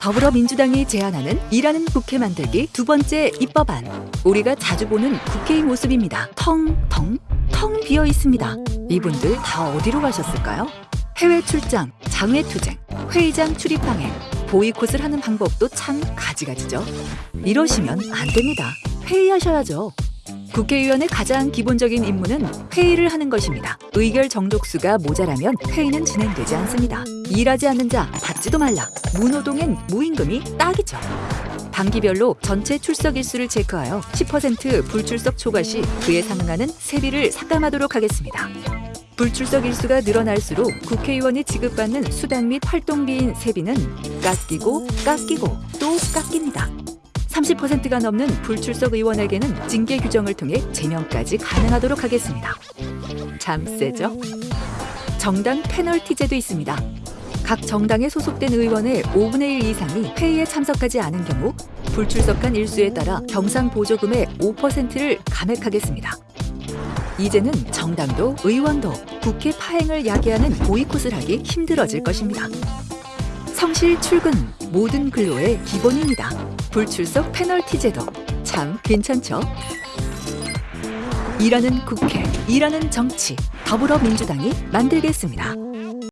더불어민주당이 제안하는 일하는 국회 만들기 두 번째 입법안. 우리가 자주 보는 국회의 모습입니다. 텅, 텅, 텅 비어 있습니다. 이분들 다 어디로 가셨을까요? 해외 출장, 장외 투쟁, 회의장 출입 방해, 보이콧을 하는 방법도 참 가지가지죠. 이러시면 안 됩니다. 회의하셔야죠. 국회의원의 가장 기본적인 임무는 회의를 하는 것입니다. 의결 정족수가 모자라면 회의는 진행되지 않습니다. 일하지 않는 자 받지도 말라. 무노동엔 무임금이 딱이죠. 단기별로 전체 출석 일수를 체크하여 10% 불출석 초과 시 그에 상응하는 세비를 삭감하도록 하겠습니다. 불출석 일수가 늘어날수록 국회의원이 지급받는 수당 및 활동비인 세비는 깎이고 깎이고 또 깎입니다. 30%가 넘는 불출석 의원에게는 징계 규정을 통해 제명까지 가능하도록 하겠습니다. 참 세죠? 정당 페널티제도 있습니다. 각 정당에 소속된 의원의 5분의 1 이상이 회의에 참석하지 않은 경우 불출석한 일수에 따라 경상 보조금의 5%를 감액하겠습니다. 이제는 정당도 의원도 국회 파행을 야기하는 보이콧을 하기 힘들어질 것입니다. 성실 출근 모든 근로의 기본입니다. 불출석 페널티 제도 참 괜찮죠? 일하는 국회, 일하는 정치, 더불어민주당이 만들겠습니다.